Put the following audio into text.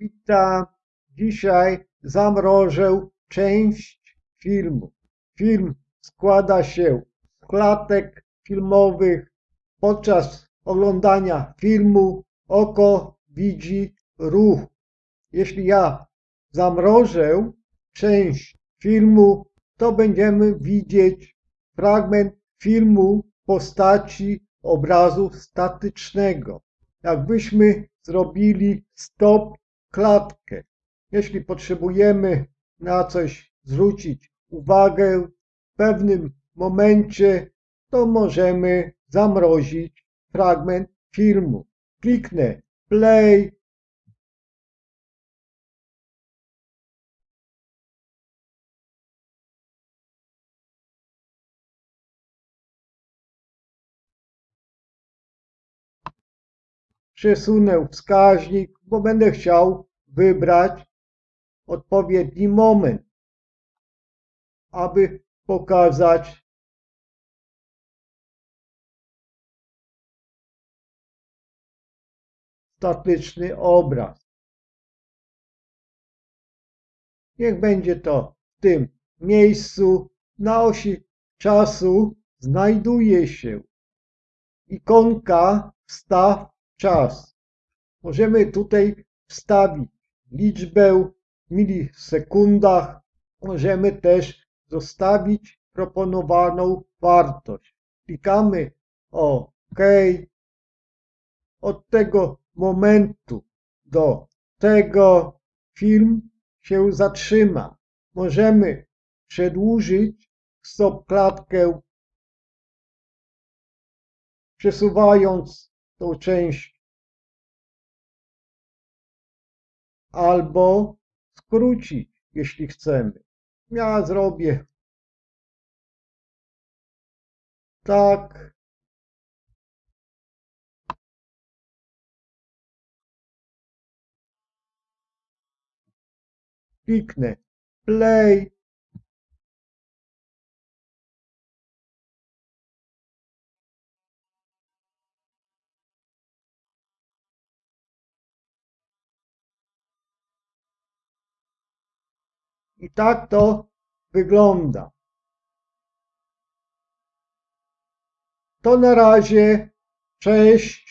Witam. Dzisiaj zamrożę część filmu. Film składa się z klatek filmowych. Podczas oglądania filmu oko widzi ruch. Jeśli ja zamrożę część filmu, to będziemy widzieć fragment filmu w postaci obrazu statycznego. Jakbyśmy zrobili stop klatkę. Jeśli potrzebujemy na coś zwrócić uwagę w pewnym momencie, to możemy zamrozić fragment filmu. Kliknę play. Przesunę wskaźnik, bo będę chciał wybrać odpowiedni moment, aby pokazać statyczny obraz. Niech będzie to w tym miejscu. Na osi czasu znajduje się ikonka wstaw czas. Możemy tutaj wstawić liczbę w milisekundach. Możemy też zostawić proponowaną wartość. Klikamy OK. Od tego momentu do tego film się zatrzyma. Możemy przedłużyć stopklatkę przesuwając tą część albo skrócić, jeśli chcemy. Ja zrobię tak. Kliknę play. I tak to wygląda. To na razie. Cześć.